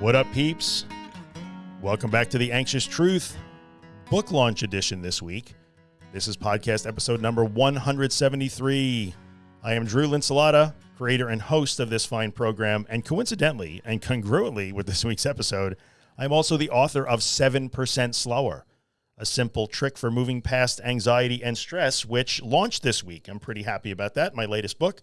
What up, peeps? Welcome back to the Anxious Truth book launch edition this week. This is podcast episode number 173. I am Drew Linsalata, creator and host of this fine program, and coincidentally and congruently with this week's episode, I'm also the author of 7% Slower, a simple trick for moving past anxiety and stress, which launched this week. I'm pretty happy about that. My latest book.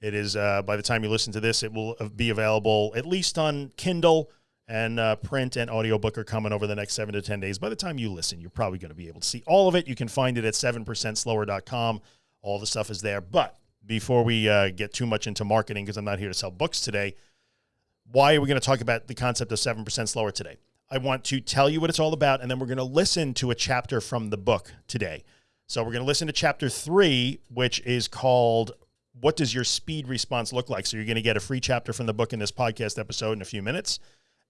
It is, uh, by the time you listen to this, it will be available at least on Kindle and uh, print and audiobook are coming over the next seven to 10 days. By the time you listen, you're probably going to be able to see all of it. You can find it at 7percentslower.com. All the stuff is there. But before we uh, get too much into marketing, because I'm not here to sell books today, why are we going to talk about the concept of 7% slower today? I want to tell you what it's all about, and then we're going to listen to a chapter from the book today. So we're going to listen to chapter three, which is called What Does Your Speed Response Look Like? So you're going to get a free chapter from the book in this podcast episode in a few minutes.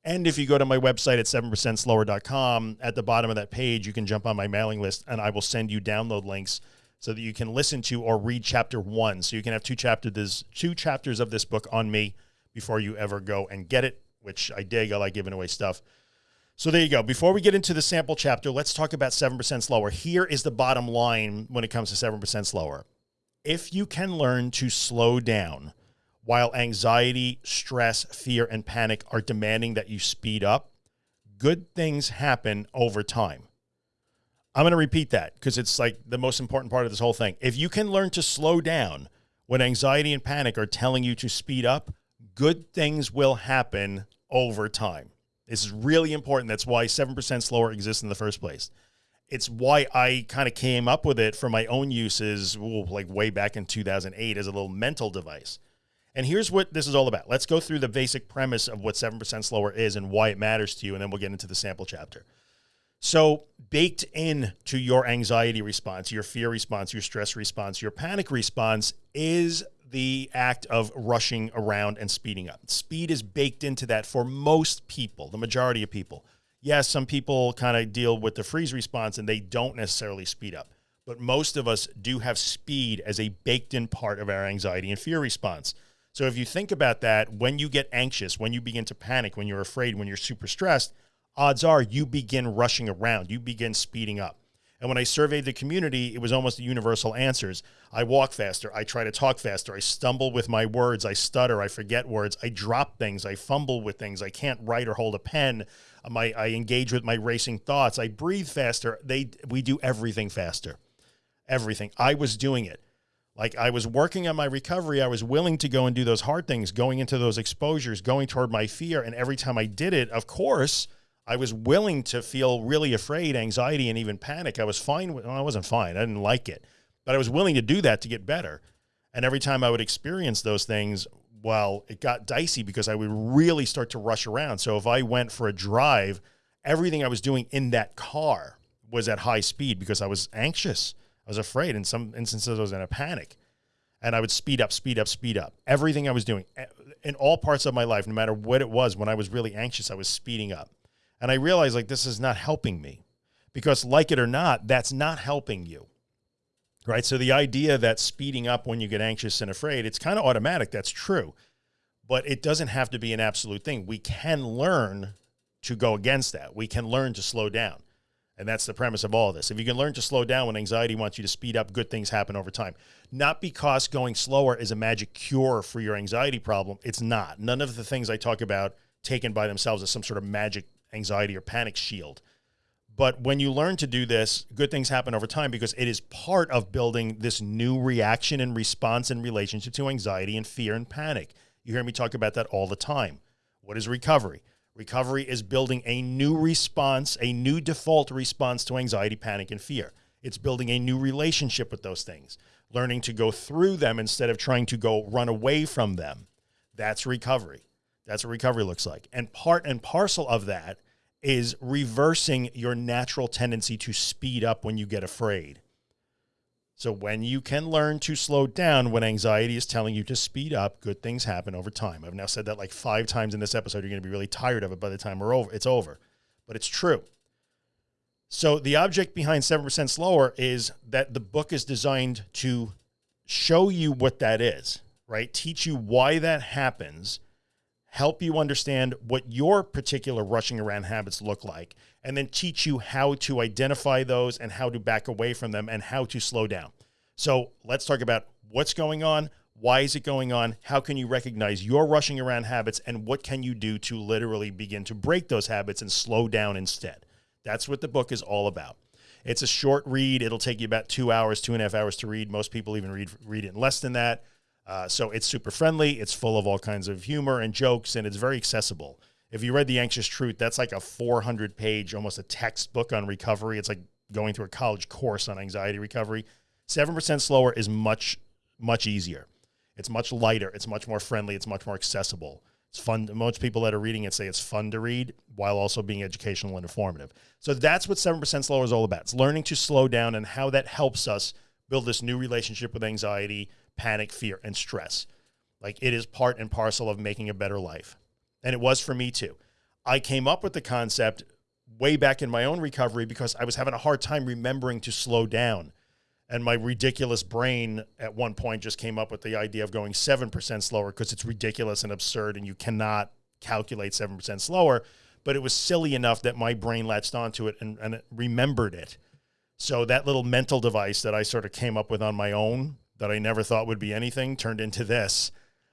And if you go to my website at 7percentslower.com, at the bottom of that page, you can jump on my mailing list and I will send you download links so that you can listen to or read chapter one. So you can have two chapters, two chapters of this book on me before you ever go and get it, which I dig. I like giving away stuff. So there you go. Before we get into the sample chapter, let's talk about 7% slower. Here is the bottom line when it comes to 7% slower. If you can learn to slow down while anxiety, stress, fear, and panic are demanding that you speed up, good things happen over time. I'm going to repeat that because it's like the most important part of this whole thing. If you can learn to slow down when anxiety and panic are telling you to speed up, good things will happen over time. This is really important. That's why 7% slower exists in the first place. It's why I kind of came up with it for my own uses, ooh, like way back in 2008 as a little mental device. And here's what this is all about. Let's go through the basic premise of what 7% slower is and why it matters to you. And then we'll get into the sample chapter. So baked in to your anxiety response, your fear response, your stress response, your panic response is the act of rushing around and speeding up. Speed is baked into that for most people, the majority of people. Yes, some people kind of deal with the freeze response and they don't necessarily speed up, but most of us do have speed as a baked in part of our anxiety and fear response. So if you think about that, when you get anxious, when you begin to panic, when you're afraid, when you're super stressed, odds are you begin rushing around, you begin speeding up. And when I surveyed the community, it was almost universal answers. I walk faster. I try to talk faster. I stumble with my words. I stutter. I forget words. I drop things. I fumble with things. I can't write or hold a pen. Uh, my, I engage with my racing thoughts. I breathe faster. They, we do everything faster. Everything. I was doing it. Like I was working on my recovery. I was willing to go and do those hard things, going into those exposures, going toward my fear. And every time I did it, of course, I was willing to feel really afraid, anxiety, and even panic. I was fine with, well, I wasn't fine. I didn't like it, but I was willing to do that to get better. And every time I would experience those things, well, it got dicey because I would really start to rush around. So if I went for a drive, everything I was doing in that car was at high speed because I was anxious. I was afraid. In some instances, I was in a panic and I would speed up, speed up, speed up. Everything I was doing in all parts of my life, no matter what it was, when I was really anxious, I was speeding up. And I realized like this is not helping me because like it or not, that's not helping you. Right. So the idea that speeding up when you get anxious and afraid, it's kind of automatic. That's true. But it doesn't have to be an absolute thing. We can learn to go against that. We can learn to slow down. And that's the premise of all of this. If you can learn to slow down when anxiety wants you to speed up, good things happen over time. Not because going slower is a magic cure for your anxiety problem. It's not. None of the things I talk about taken by themselves as some sort of magic anxiety or panic shield. But when you learn to do this, good things happen over time because it is part of building this new reaction and response in relationship to anxiety and fear and panic. You hear me talk about that all the time. What is recovery? Recovery is building a new response, a new default response to anxiety, panic, and fear. It's building a new relationship with those things, learning to go through them instead of trying to go run away from them. That's recovery. That's what recovery looks like. And part and parcel of that is reversing your natural tendency to speed up when you get afraid. So when you can learn to slow down when anxiety is telling you to speed up, good things happen over time. I've now said that like five times in this episode. You're going to be really tired of it by the time we're over. It's over, but it's true. So the object behind 7% slower is that the book is designed to show you what that is, right? Teach you why that happens help you understand what your particular rushing around habits look like, and then teach you how to identify those and how to back away from them and how to slow down. So let's talk about what's going on. Why is it going on? How can you recognize your rushing around habits and what can you do to literally begin to break those habits and slow down instead? That's what the book is all about. It's a short read. It'll take you about two hours, two and a half hours to read. Most people even read, read it in less than that. Uh, so it's super friendly. It's full of all kinds of humor and jokes, and it's very accessible. If you read The Anxious Truth, that's like a 400 page, almost a textbook on recovery. It's like going through a college course on anxiety recovery. 7% slower is much, much easier. It's much lighter. It's much more friendly. It's much more accessible. It's fun. Most people that are reading it say it's fun to read while also being educational and informative. So that's what 7% slower is all about. It's learning to slow down and how that helps us build this new relationship with anxiety, panic, fear, and stress. Like it is part and parcel of making a better life. And it was for me too. I came up with the concept way back in my own recovery because I was having a hard time remembering to slow down. And my ridiculous brain at one point just came up with the idea of going 7% slower because it's ridiculous and absurd and you cannot calculate 7% slower. But it was silly enough that my brain latched onto it and, and it remembered it. So that little mental device that I sort of came up with on my own that I never thought would be anything turned into this.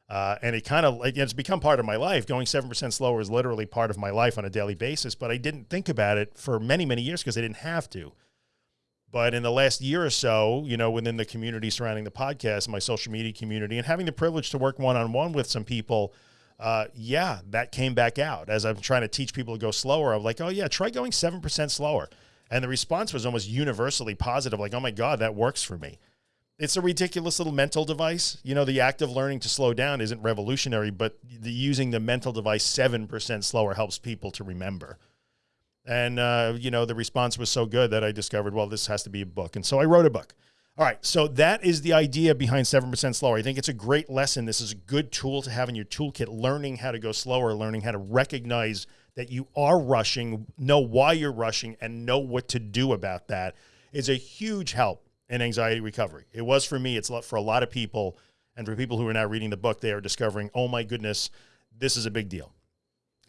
Uh, and it kind of like it's become part of my life. Going 7% slower is literally part of my life on a daily basis, but I didn't think about it for many, many years because I didn't have to. But in the last year or so, you know, within the community surrounding the podcast, my social media community, and having the privilege to work one on one with some people, uh, yeah, that came back out as I'm trying to teach people to go slower. I'm like, oh, yeah, try going 7% slower. And the response was almost universally positive, like, oh my God, that works for me. It's a ridiculous little mental device. You know, the act of learning to slow down isn't revolutionary, but the, using the mental device 7% slower helps people to remember. And, uh, you know, the response was so good that I discovered, well, this has to be a book. And so I wrote a book. All right. So that is the idea behind 7% slower. I think it's a great lesson. This is a good tool to have in your toolkit, learning how to go slower, learning how to recognize that you are rushing, know why you're rushing, and know what to do about that is a huge help in anxiety recovery. It was for me. It's for a lot of people. And for people who are now reading the book, they are discovering, oh my goodness, this is a big deal.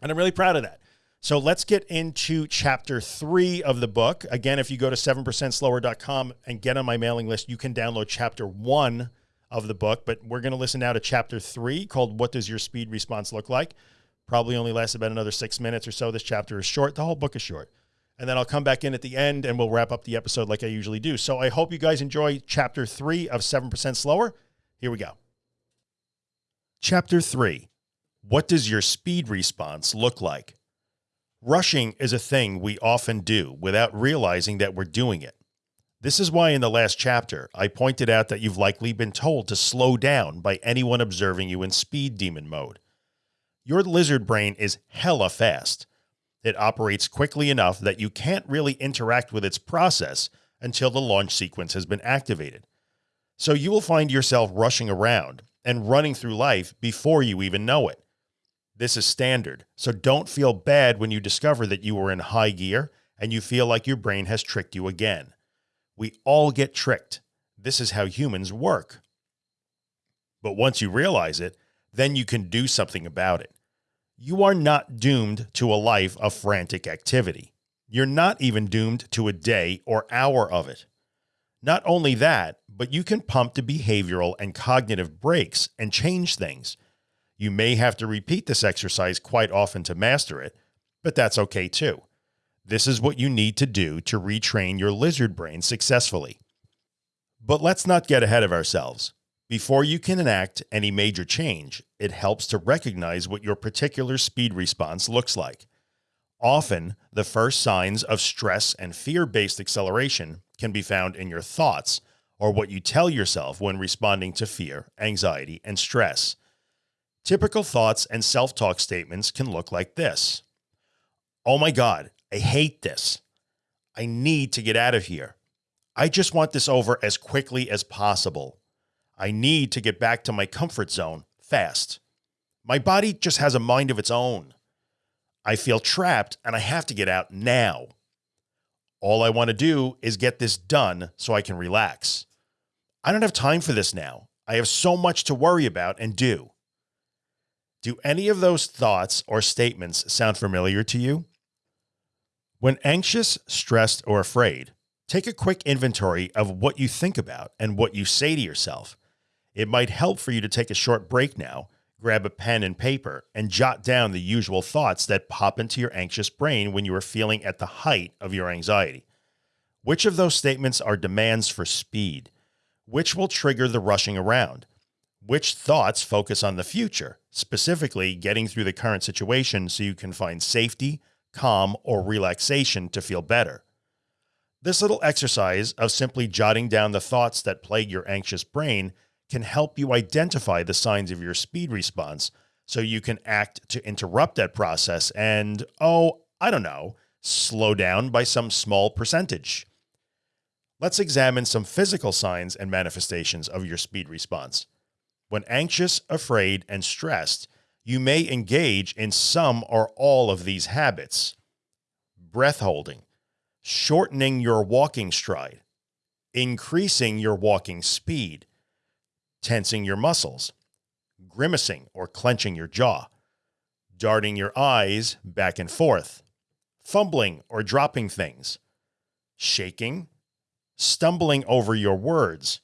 And I'm really proud of that. So let's get into chapter three of the book. Again, if you go to 7%slower.com and get on my mailing list, you can download chapter one of the book, but we're going to listen now to chapter three called What Does Your Speed Response Look Like? Probably only lasts about another six minutes or so. This chapter is short. The whole book is short. And then I'll come back in at the end and we'll wrap up the episode like I usually do. So I hope you guys enjoy chapter three of 7% Slower. Here we go. Chapter three What does your speed response look like? Rushing is a thing we often do without realizing that we're doing it. This is why in the last chapter, I pointed out that you've likely been told to slow down by anyone observing you in speed demon mode. Your lizard brain is hella fast. It operates quickly enough that you can't really interact with its process until the launch sequence has been activated. So you will find yourself rushing around and running through life before you even know it. This is standard, so don't feel bad when you discover that you were in high gear and you feel like your brain has tricked you again. We all get tricked. This is how humans work. But once you realize it, then you can do something about it. You are not doomed to a life of frantic activity. You're not even doomed to a day or hour of it. Not only that, but you can pump to behavioral and cognitive brakes and change things. You may have to repeat this exercise quite often to master it, but that's okay too. This is what you need to do to retrain your lizard brain successfully. But let's not get ahead of ourselves. Before you can enact any major change, it helps to recognize what your particular speed response looks like. Often, the first signs of stress and fear-based acceleration can be found in your thoughts or what you tell yourself when responding to fear, anxiety, and stress. Typical thoughts and self-talk statements can look like this. Oh my God, I hate this. I need to get out of here. I just want this over as quickly as possible. I need to get back to my comfort zone fast. My body just has a mind of its own. I feel trapped and I have to get out now. All I want to do is get this done so I can relax. I don't have time for this now. I have so much to worry about and do. Do any of those thoughts or statements sound familiar to you? When anxious, stressed, or afraid, take a quick inventory of what you think about and what you say to yourself. It might help for you to take a short break now, grab a pen and paper, and jot down the usual thoughts that pop into your anxious brain when you are feeling at the height of your anxiety. Which of those statements are demands for speed? Which will trigger the rushing around? Which thoughts focus on the future, specifically getting through the current situation so you can find safety, calm, or relaxation to feel better? This little exercise of simply jotting down the thoughts that plague your anxious brain can help you identify the signs of your speed response so you can act to interrupt that process and, oh, I don't know, slow down by some small percentage. Let's examine some physical signs and manifestations of your speed response. When anxious, afraid, and stressed, you may engage in some or all of these habits. Breath holding, shortening your walking stride, increasing your walking speed, tensing your muscles, grimacing or clenching your jaw, darting your eyes back and forth, fumbling or dropping things, shaking, stumbling over your words,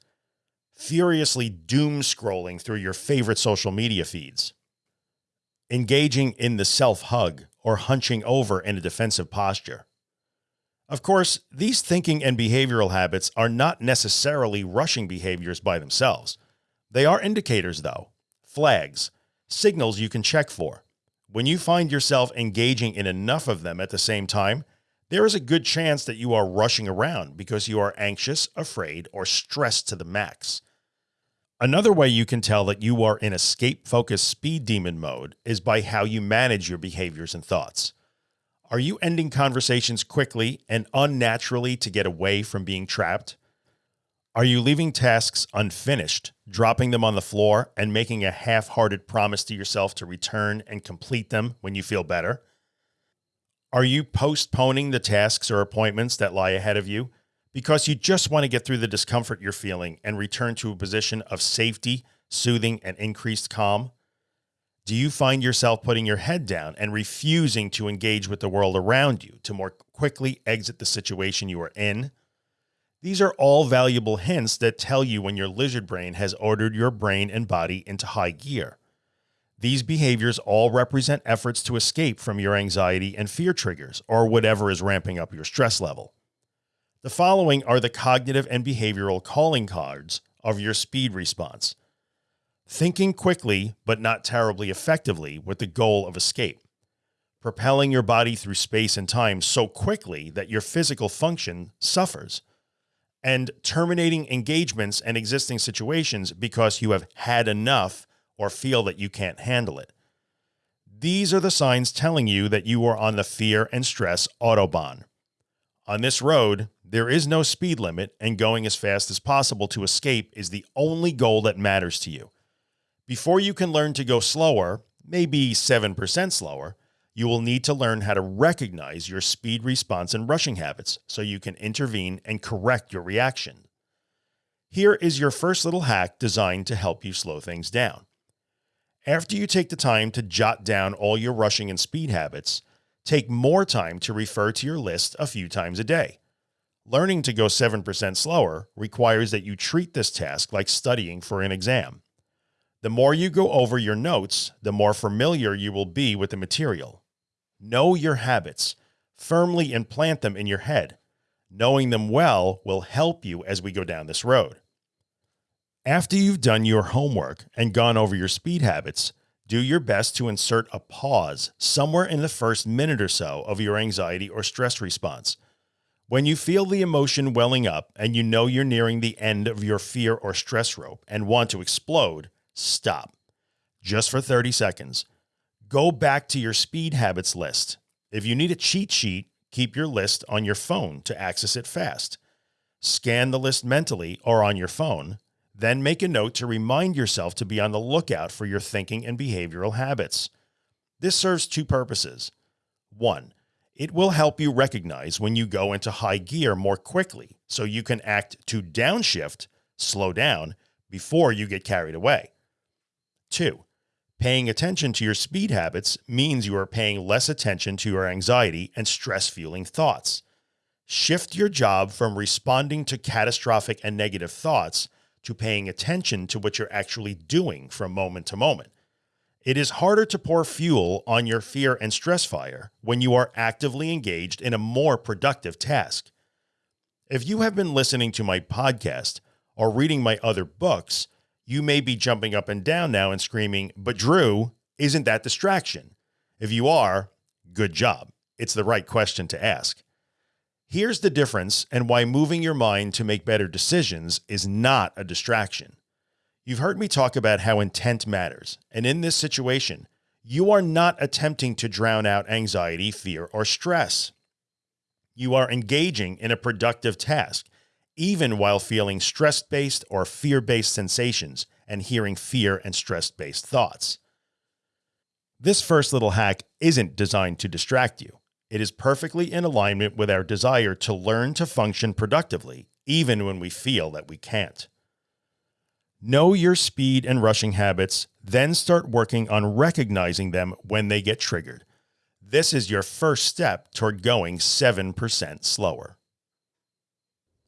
furiously doom scrolling through your favorite social media feeds, engaging in the self hug or hunching over in a defensive posture. Of course, these thinking and behavioral habits are not necessarily rushing behaviors by themselves. They are indicators though, flags, signals you can check for. When you find yourself engaging in enough of them at the same time, there is a good chance that you are rushing around because you are anxious, afraid, or stressed to the max. Another way you can tell that you are in escape focused speed demon mode is by how you manage your behaviors and thoughts. Are you ending conversations quickly and unnaturally to get away from being trapped? Are you leaving tasks unfinished, dropping them on the floor and making a half-hearted promise to yourself to return and complete them when you feel better? Are you postponing the tasks or appointments that lie ahead of you because you just want to get through the discomfort you're feeling and return to a position of safety, soothing, and increased calm? Do you find yourself putting your head down and refusing to engage with the world around you to more quickly exit the situation you are in? These are all valuable hints that tell you when your lizard brain has ordered your brain and body into high gear. These behaviors all represent efforts to escape from your anxiety and fear triggers or whatever is ramping up your stress level. The following are the cognitive and behavioral calling cards of your speed response. Thinking quickly, but not terribly effectively with the goal of escape. Propelling your body through space and time so quickly that your physical function suffers and terminating engagements and existing situations because you have had enough or feel that you can't handle it. These are the signs telling you that you are on the fear and stress Autobahn. On this road, there is no speed limit and going as fast as possible to escape is the only goal that matters to you. Before you can learn to go slower, maybe 7% slower, you will need to learn how to recognize your speed response and rushing habits so you can intervene and correct your reaction. Here is your first little hack designed to help you slow things down. After you take the time to jot down all your rushing and speed habits, take more time to refer to your list a few times a day. Learning to go 7% slower requires that you treat this task like studying for an exam. The more you go over your notes, the more familiar you will be with the material. Know your habits, firmly implant them in your head. Knowing them well will help you as we go down this road. After you've done your homework and gone over your speed habits, do your best to insert a pause somewhere in the first minute or so of your anxiety or stress response. When you feel the emotion welling up and you know you're nearing the end of your fear or stress rope and want to explode, stop. Just for 30 seconds. Go back to your speed habits list. If you need a cheat sheet, keep your list on your phone to access it fast. Scan the list mentally or on your phone, then make a note to remind yourself to be on the lookout for your thinking and behavioral habits. This serves two purposes. One, it will help you recognize when you go into high gear more quickly so you can act to downshift, slow down, before you get carried away. Two, Paying attention to your speed habits means you are paying less attention to your anxiety and stress fueling thoughts. Shift your job from responding to catastrophic and negative thoughts to paying attention to what you're actually doing from moment to moment. It is harder to pour fuel on your fear and stress fire when you are actively engaged in a more productive task. If you have been listening to my podcast or reading my other books, you may be jumping up and down now and screaming, but Drew, isn't that distraction? If you are, good job. It's the right question to ask. Here's the difference and why moving your mind to make better decisions is not a distraction. You've heard me talk about how intent matters. And in this situation, you are not attempting to drown out anxiety, fear, or stress. You are engaging in a productive task, even while feeling stress-based or fear-based sensations and hearing fear and stress-based thoughts. This first little hack isn't designed to distract you. It is perfectly in alignment with our desire to learn to function productively, even when we feel that we can't. Know your speed and rushing habits, then start working on recognizing them when they get triggered. This is your first step toward going 7% slower.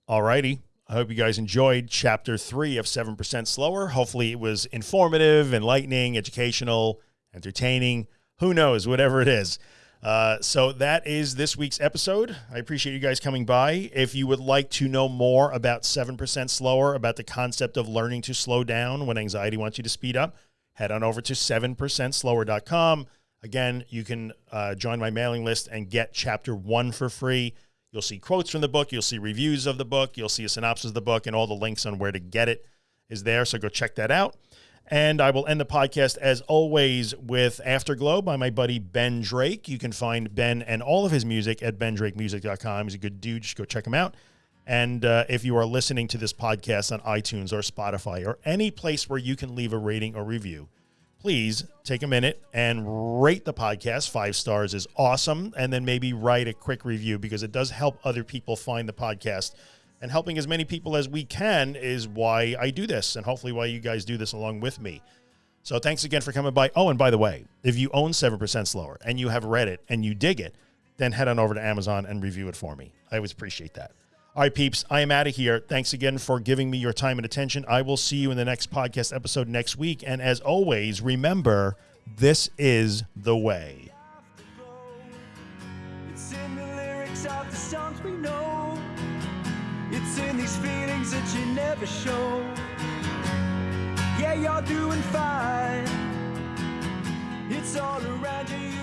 Alrighty. I hope you guys enjoyed chapter three of 7% Slower. Hopefully it was informative, enlightening, educational, entertaining. Who knows, whatever it is. Uh, so that is this week's episode. I appreciate you guys coming by. If you would like to know more about 7% slower, about the concept of learning to slow down when anxiety wants you to speed up, head on over to 7percentslower.com. Again, you can uh, join my mailing list and get chapter one for free. You'll see quotes from the book. You'll see reviews of the book. You'll see a synopsis of the book and all the links on where to get it is there. So go check that out. And I will end the podcast as always with Afterglow by my buddy Ben Drake. You can find Ben and all of his music at bendrakemusic.com. He's a good dude. Just go check him out. And uh, if you are listening to this podcast on iTunes or Spotify or any place where you can leave a rating or review, please take a minute and rate the podcast. Five stars is awesome. And then maybe write a quick review because it does help other people find the podcast and helping as many people as we can is why I do this and hopefully why you guys do this along with me. So thanks again for coming by. Oh, and by the way, if you own 7% Slower and you have read it and you dig it, then head on over to Amazon and review it for me. I always appreciate that. All right, peeps, I am out of here. Thanks again for giving me your time and attention. I will see you in the next podcast episode next week. And as always, remember this is the way. It's in the lyrics of the songs we know, it's in these feelings that you never show. Yeah, you're doing fine, it's all around you.